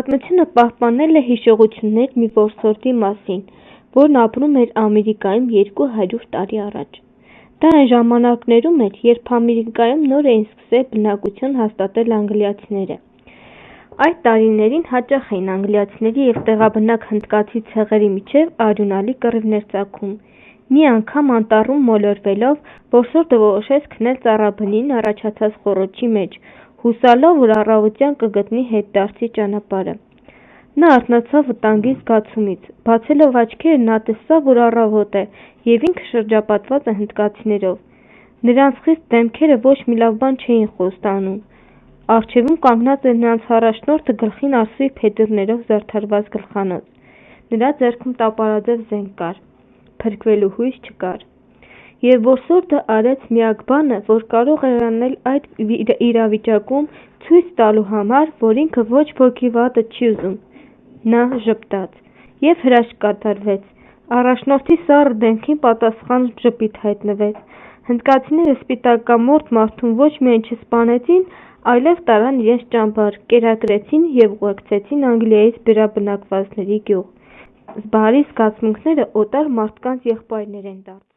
Պատմությունը պահպանել է հիշողություններ մի որսորդի մասին, որն ապրում էր Ամերիկայում երկու հարյուր տարի առաջ: Դա այն ժամանակներում էր, երբ Ամերիկայում նոր էին սկսել բնակություն հաստատել անգլիացիները: Այդ տարիներին հաճախ էին անգլիացիների և տեղաբնակ հնդկացի ցեղերի միջև արյունալի կռիվներ ծագում: Մի անգամ անտառում մոլորվելով, որսորդը որոշեց քնել ծառաբնին առաջացած խոռոչի մեջ, հուսալով, որ առավոտյան կգտնի հետդարձի ճանապարհը: Նա արթնացավ վտանգի զգացումից: Բացելով աչքերը նա տեսավ, որ առավոտ է և ինքը շրջապատված է հնդկացիներով: Նրանց խիտ դեմքերը ոչ մի լավ բան չէին խոստանում: Առջևում կանգնած էր նրանց առաջնորդը գլխին ասլի փետուրներով զարդարված գլխանոց: Նրա ձեռքում տապարաձև զենք կար: Փրկվելու հույս չկար: Եվ որսորդը արեց միակ բանը, որ կարող էր անել այդ իրավիճակում ցույց տալու համար, որ ինքը ոչ ոքի վատը չի ուզում: Նա ժպտաց: Եվ հրաշք կատարվեց: Առաջնորդի սառը դեմքին պատասխան ժպիտ հայտնվեց: Հնդկացիները սպիտակամորթ մարդուն ոչ միայն չսպանեցին, այլև տարան իրենց ճամբար, կերակրեցին և ուղեկցեցին Անգլիայից վերաբնակվածների գյուղ: Բարի զգացմունքները օտար մարդկանց եղբայրներ են դարձնում: